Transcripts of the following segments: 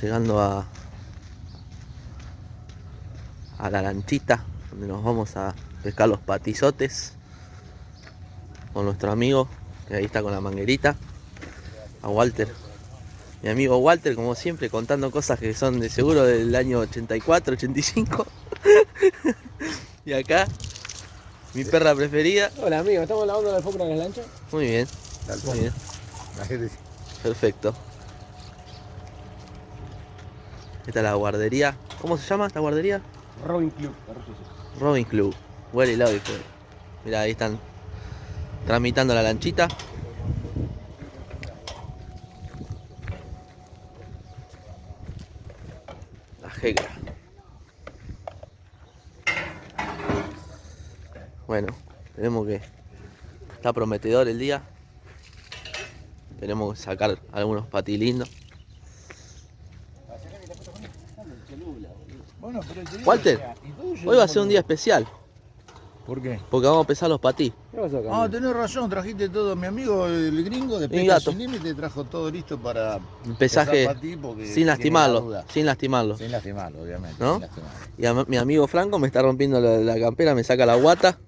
llegando a, a la lanchita, donde nos vamos a pescar los patizotes con nuestro amigo, que ahí está con la manguerita, a Walter. Mi amigo Walter, como siempre, contando cosas que son de seguro del año 84, 85. y acá, mi perra preferida. Hola amigo, ¿estamos lavando la alfombra en la lancha? Muy bien, muy bien, perfecto. Esta es la guardería. ¿Cómo se llama esta guardería? Robin Club. Robin Club. Well y Love Mira, ahí están tramitando la lanchita. La jegra. Bueno, tenemos que... Está prometedor el día. Tenemos que sacar algunos patilindos. Bueno, pero te digo, Walter, Hoy va a ser un día especial, ¿Por qué? porque vamos a pesar los patí. ¿Qué pasó? Ah, tenés razón, trajiste todo. Mi amigo el gringo de Pesca. Sin Límite trajo todo listo para Un pesaje porque sin la lastimarlo, sin lastimarlo. Sin lastimarlo, obviamente. ¿No? sin lastimarlo. Y a mi amigo Franco me está rompiendo la, la campera, me saca la guata.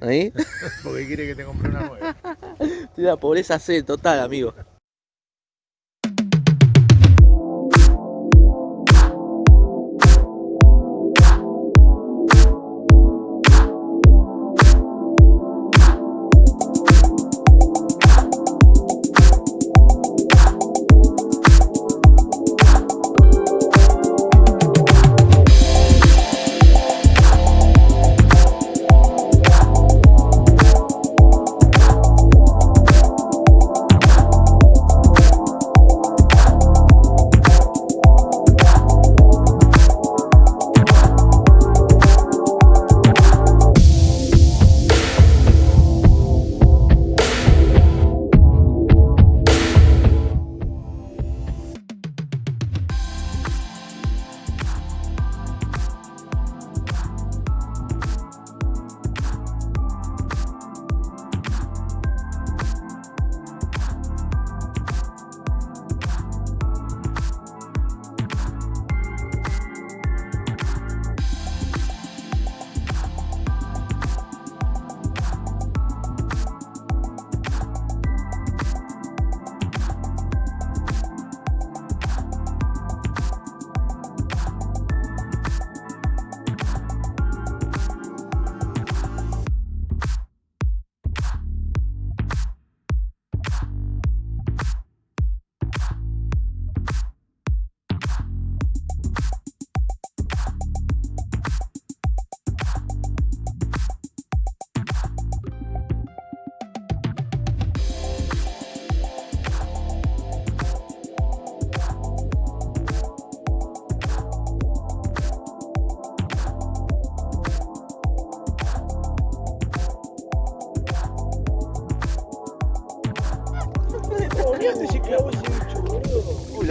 Ahí. Porque quiere que te compre una nueva. Estoy la pobreza C total, amigo.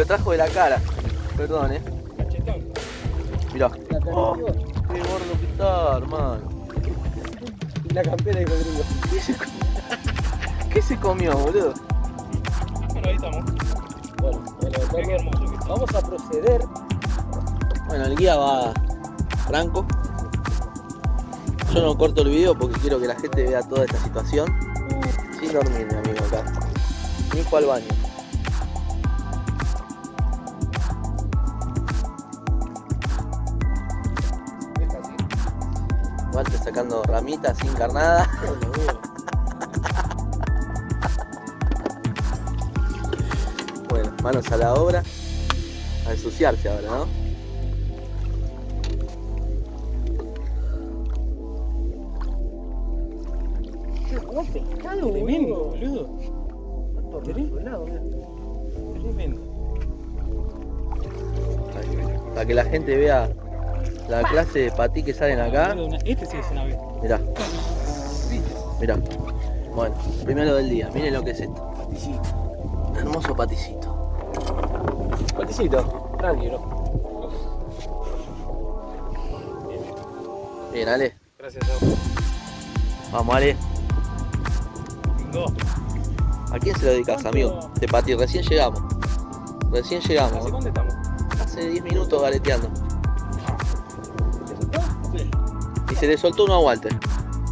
Trajo de la cara. Perdón, eh. Mirá. Oh, qué gordo que está, hermano. y la campera dijo gringo. ¿Qué se, co- ¿Qué se comió, boludo? Bueno, ahí estamos. Bueno, bueno, Qué vamos, hermoso que está. vamos a proceder. Bueno, el guía va Franco. Yo no corto el video porque quiero que la gente vea toda esta situación. Sin dormir, mi amigo, acá. Ni fue al baño. Walter sacando ramitas sin carnada. Bueno, manos a la obra. A ensuciarse ahora, ¿no? Buen pescado, Tremendo, boludo. boludo. Tremendo. Tremendo. Para que la gente vea la clase de patí que salen acá. Este sí es una vez. Mirá. Mirá. Bueno, primero del día. Miren lo que es esto. Hermoso paticito. Paticito, tranquilo. Bien, Ale. Gracias a vos. Vamos, Ale. Lindo. ¿A quién se lo dedicas, amigo? De Pati, recién llegamos. Recién ¿Hace llegamos. cuánto estamos? tiene 10 minutos galeteando. Se le soltó uno a Walter.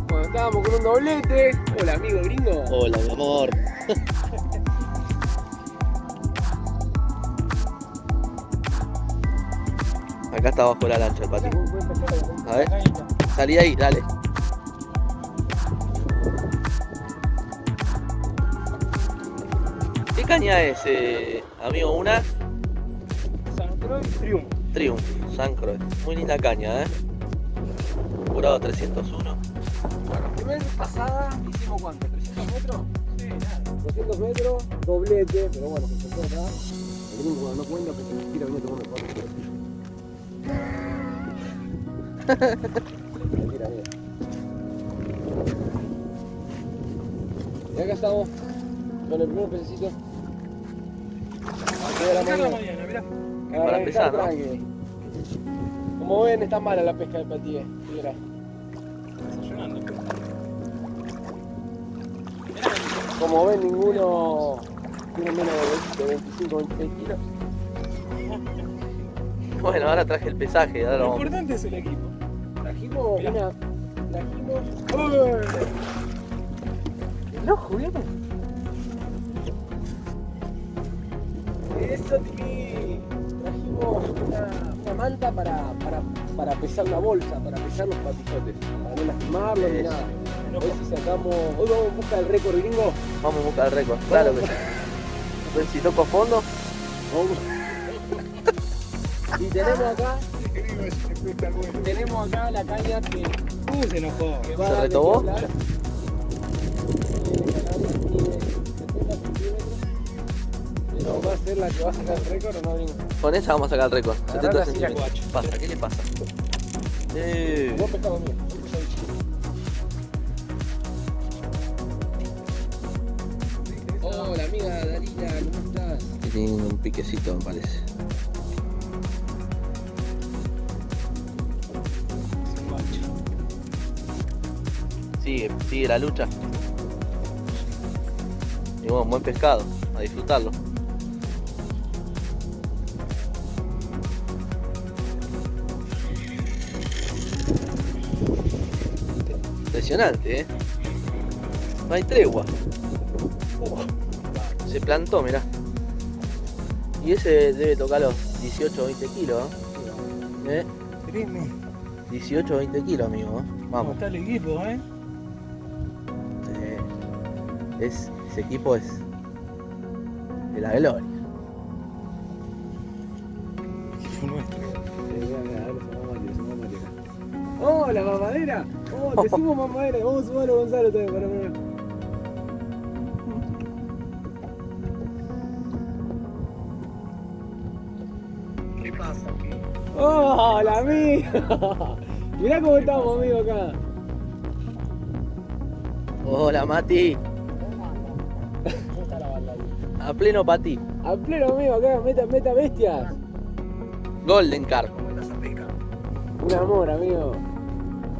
Bueno, estábamos con un doblete. Hola, amigo gringo. Hola, mi amor. Acá está abajo la lancha el pati. Buen- buen pescado, buen A ver, salí ahí, dale. ¿Qué caña es, eh, amigo? Una San Croix Triumph. Triumph, San Croix. Muy linda caña, ¿eh? Curado 301. Bueno, primera pasada hicimos cuánto, 300 metros. Sí, nada. 200 metros, doblete, pero bueno, se soltó acá. El gringo cuando no cuenta porque se tira venía tomando cuatro kilos. Mira. Y acá estamos con el primer pececito. De la Acá la mañana. mañana, mirá. Para empezar, ¿no? Como ven, está mala la pesca del patíe. Mira. Desayunando. Como ven, ninguno tiene menos de 25 26 kilos. Bueno, ahora traje el pesaje, ahora lo importante es el equipo. Trajimos Mirá. una. Trajimos. ¡Uy! ¿El ojo, viejo? Eso, Tiki. Trajimos una, una manta para, para, para pesar la bolsa, para pesar los patizotes. Para no lastimarlos ni nada. Hoy si sacamos. Hoy vamos en busca del récord gringo. Vamos a buscar el récord. Claro que sí. Pues si toco fondo, Vamos. y tenemos acá. Tenemos acá la caña que Uh, se enojó. que va ¿Se retobó? qué hablar. Tiene canales, tiene 70 centímetros. Pero va a ser la que va a sacar el récord o no, gringo. con esa vamos a sacar el récord. Agarrá 70 la silla, centímetros. ¿Qué pasa? ¿Qué le pasa? Eh, Vos pescado mío. Hola amiga Darina, ¿cómo estás? que tiene un piquecito, me parece. Sigue, sigue la lucha. Y bueno, buen pescado, a disfrutarlo. Impresionante, ¿eh? No hay tregua. Uh, se plantó, mirá. Y ese debe tocar los 18 o 20 kilos, ¿eh? ¿Eh? Treme. 18 o 20 kilos, amigo. ¿Cómo Vamos. está el equipo, eh? Es, ese equipo es de la gloria. Nuestro. Hola mamadera, oh, te sumo mamadera, vamos a sumarlo a Gonzalo también para ver. ¿Qué pasa? Hola amigo, mirá cómo estamos amigo acá. Hola Mati, ¿Cómo está la banda? a pleno para ti. A pleno amigo acá, meta, meta bestias. Golden Carp. Un amor amigo.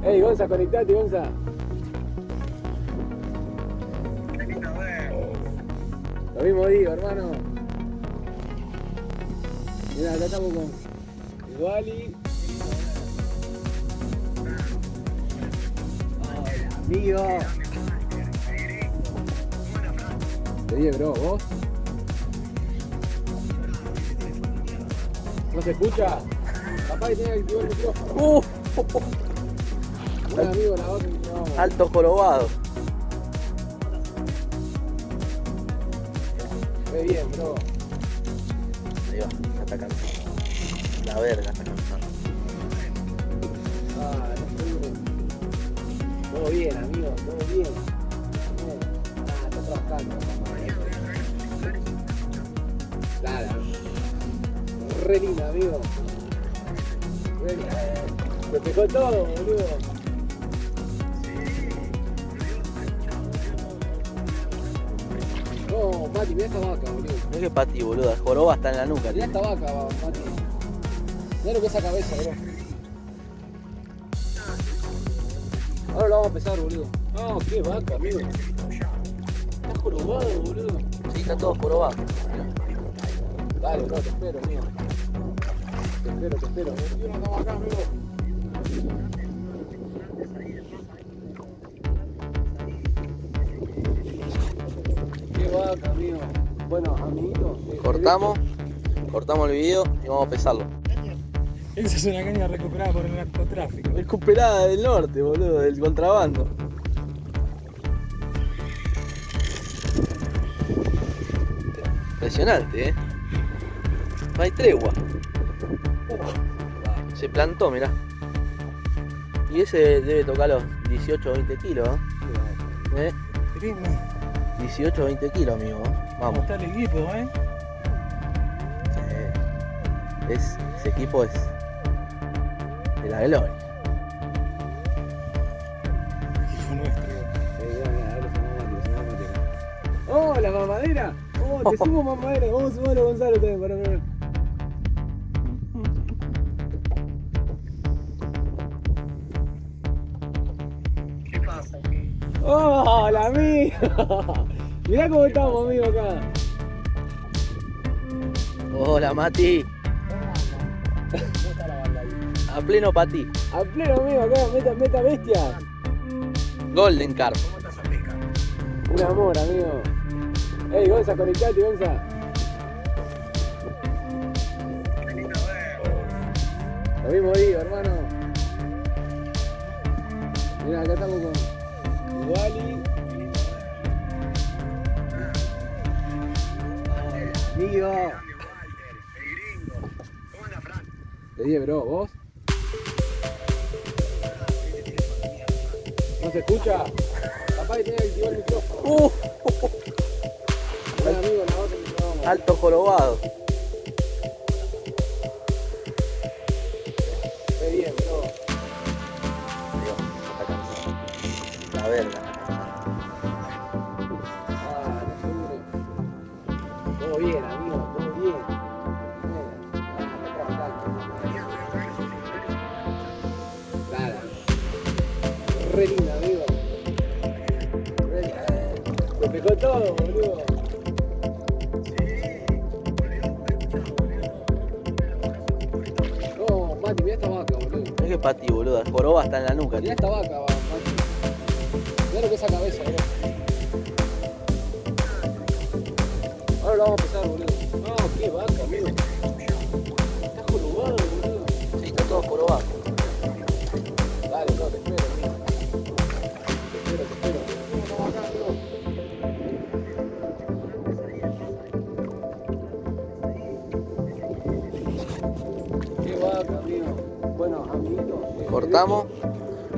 Ey Gonza, conectate Gonza. Lo mismo digo, hermano. Mira, acá estamos con el Wally. Hola, amigo. Dije, bro, ¿vos? ¿No se escucha? Que tenga que activar el micrófono. Uh, alto jorobado. Ve bien, bro. Ahí va, ya está cansado. La verga está cansado. Ah, no seguro. Todo bien, amigo, todo bien. Bien. Ah, está trabajando. Claro. Re linda, amigo. Re linda. Me pegó todo, boludo. No, Mati, mirá esta vaca, boludo. Mirá que para ti, boludo. El joroba está en la nuca. Mirá tiene. esta vaca, Mati. Mirá lo que es esa cabeza, bro. Ahora lo vamos a pesar, boludo. Ah, qué vaca, amigo. Está jorobado, boludo. Sí, está todo jorobado. Dale, bro, te espero, amigo. Te espero, te espero. Qué vaca, amigo. Bueno, amiguito. eh, Cortamos, cortamos el video y vamos a pesarlo. Esa es una caña recuperada por el narcotráfico. Recuperada del norte, boludo, del contrabando. Impresionante, ¿eh? No hay tregua. Se plantó, mirá. Y ese debe tocar los 18 o 20 kilos, ¿eh? ¿Eh? Tremendo. 18 o 20 kilos, amigo. ¿eh? ¿Cómo Vamos. está el equipo, eh? Eh, es, ese equipo es de la gloria. Equipo nuestro. ¡Oh, la mamadera! ¡Oh, te sumo mamadera! Vamos a sumar a Gonzalo también, para ver. ¡Oh, la amiga! Mirá cómo estamos, amigo, acá. Hola, Mati. A pleno patí. A pleno, amigo, acá, meta, meta bestia. Golden Carp. ¿Cómo estás? Un amor, amigo. Ey, Gonza, conectate, Gonza. Qué lindo ver. Lo mismo digo, hermano. Mira, acá estamos con Wally. Amigo. Grande Walter, el gringo. ¿Cómo anda, Fran? Le dije, bro, ¿vos? ¿No se escucha? Papá tiene que activar el micrófono. Uh, Bueno, amigo, la otra vamos. alto jorobado. Que patí, boludo. El joroba está en la nuca, Mirá tío. esta vaca, va. Mirá lo que es esa cabeza, boludo. Ahora lo vamos a empezar, boludo. No, qué vaca, amigo. Está jorobado, boludo. Sí, está todo jorobado. Cortamos,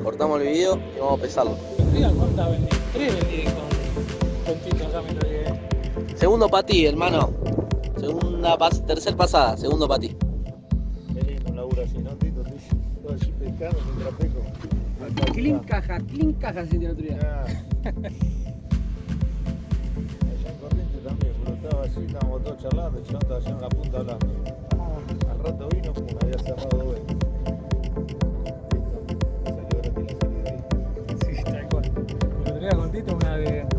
cortamos el video y vamos a pesarlo. Mira cuántas vendí. Tres vendí con, con Tito acá me tragué. Segundo patí, hermano. Segunda pas tercer pasada, segundo patí. Qué lindo un laburo así, ¿no, Tito? Todo así pescando mientras pesco. Clean caja, clean caja se el otro día. Allá en Corrientes también, pero estaba así, estábamos todos charlando, el chabón estaba allá en la punta hablando. Al rato vino, pum, había cerrado dos Tito una de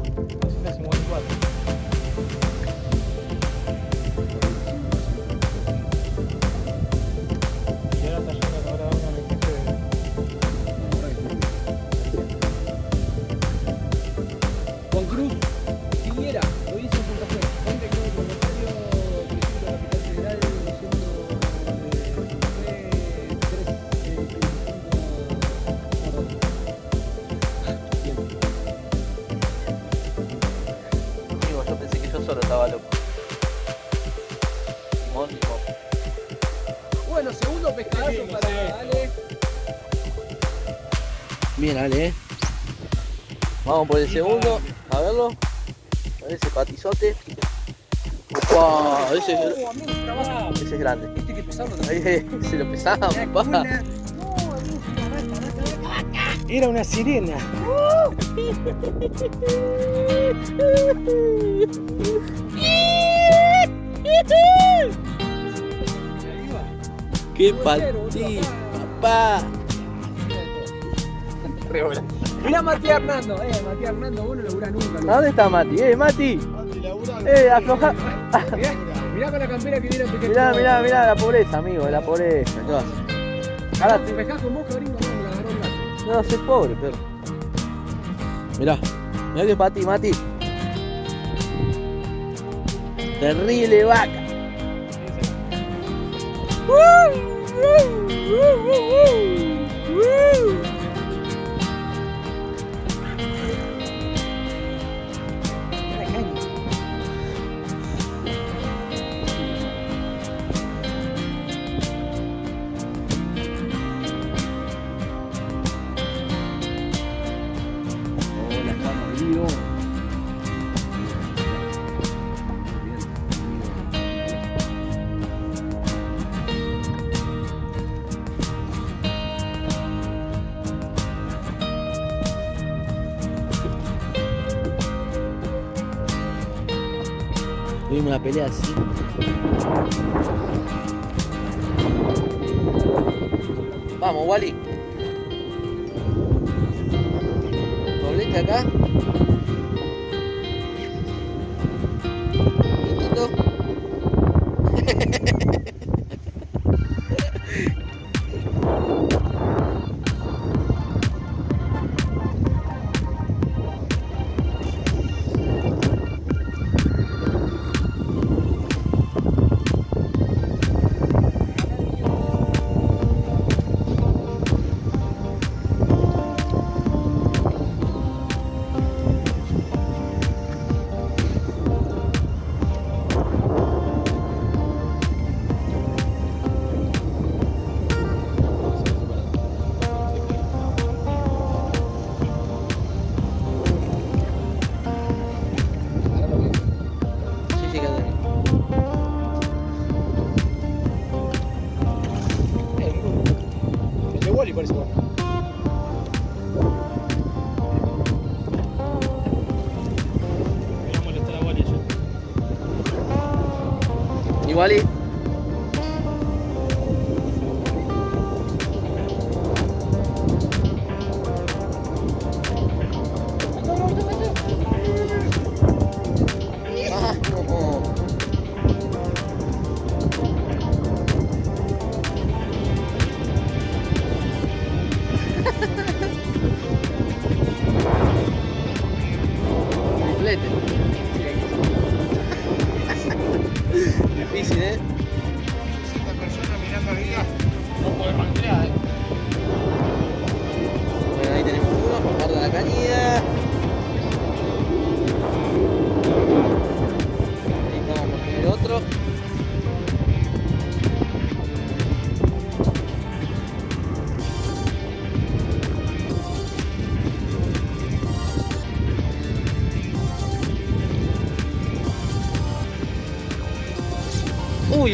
solo estaba loco. Limón, limón. Bueno, segundo pescadazo para. Ale. Bien, Ale, eh. Vamos por el segundo, a verlo. A ver ese patizote. Upa, ese, es- Oh, amigo, se trabaja. ese es grande. Viste que pesado Ahí, eh, se lo pesaba, papá. Era una sirena. ¡Qué patí, papá! Mirá Matías Hernando, eh, Matías Hernando, vos no laburás nunca. ¿A dónde está Mati? ¡Eh, Mati! Mati, ¡Eh, afloja! Mirá, Mirá con la campera que viene a picar. Mirá, mirá, mirá la pobreza, amigo, la pobreza. ¿Qué vas a hacer? Ahora Te pescás con no, la agarró. No, soy pobre, perro. Mirá, mirá que para ti, Mati. Terrible vaca. Tuvimos una pelea así. Vamos, Wally. Doblete acá.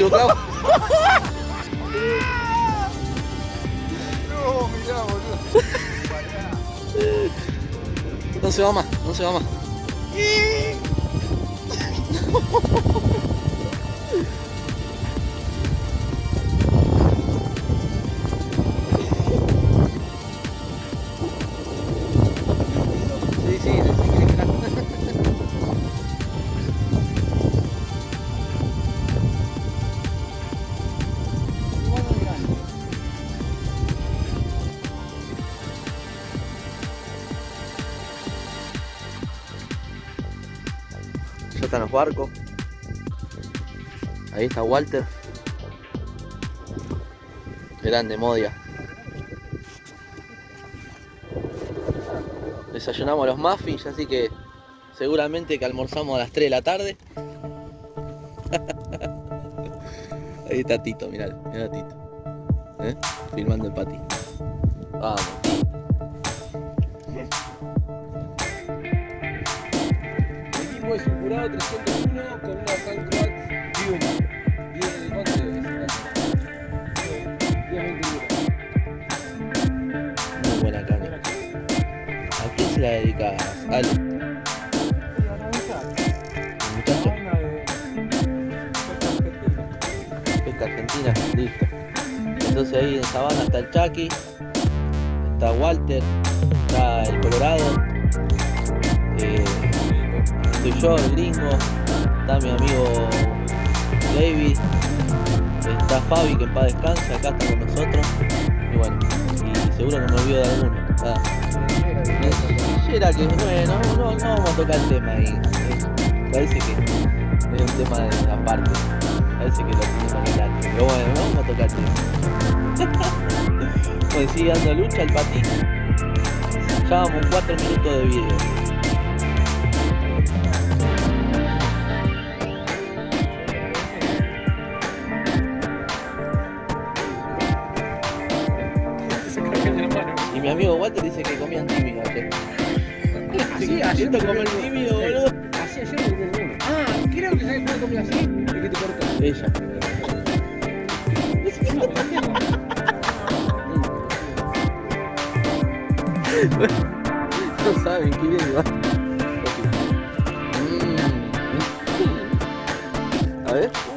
Clavo. No, mirá, boludo. No se va más, no se va más. Barcos. Ahí está Walter. Grande Modia. Desayunamos los muffins, así que seguramente que almorzamos a las 3 de la tarde. Ahí está Tito, mirá, mirá Tito. ¿Eh? Filmando el pati. Vamos. Es un jurado 301 con una San Croix Junior. 10 de cuánto es? 10, 20 euros. Muy buena carne. ¿A se la dedicas, Ale? ¿El muchacho? Pesca Argentina, listo. Entonces ahí en Sabana está el Chucky, está Walter, está el Colorado, eh, estoy yo, el gringo, está mi amigo David, está Fabi que en paz descansa, acá está con nosotros. Y bueno, y seguro que me olvido de alguno. Ah, Era que bueno, no, no vamos a tocar el tema ahí. Parece que es un tema de aparte. Parece que lo tenemos que. Pero bueno, no vamos a tocar el tema. Pues sigue dando lucha el patín. Ya vamos 4 minutos de video. Amigo Walter dice que comían tímido ayer. Así, ayer Siento comí boludo. Así ayer me comí. Ah, creo que sabes cuál comí así. El que te cortó. Ella. No saben qué bien va. Mm. A ver.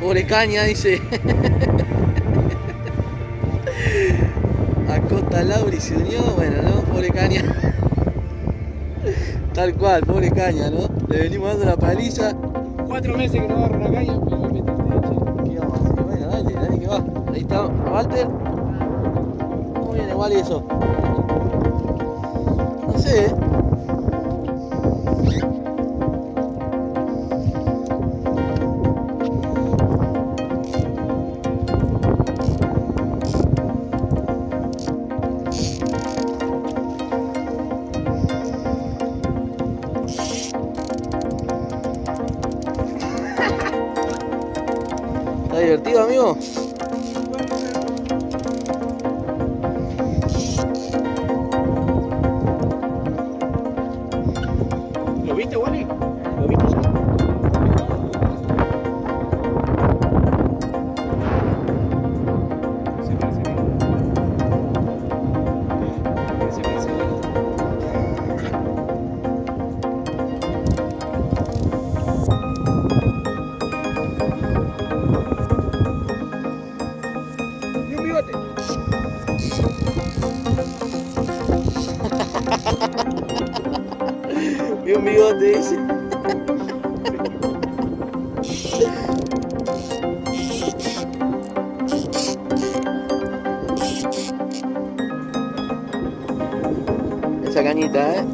Pobre caña, dice. Acosta Lauri se unió, bueno, ¿no? Pobre caña. Tal cual, pobre caña, ¿no? Le venimos dando la paliza. Cuatro meses que no agarro una caña, pero me metiste, che. ¿Qué vamos a hacer? Bueno, dale, dale que va. Ahí está, Walter. ¿Cómo viene igual eso? No sé, ¿eh? Divertido, amigo? Saganita.